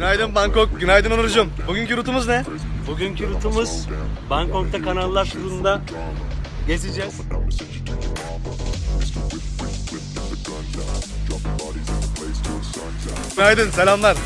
Günaydın Bangkok, günaydın Onurcuğum. Bugünkü rutumuz ne? Bugünkü rutumuz Bangkok'ta kanallar turunda gezeceğiz. Günaydın, selamlar.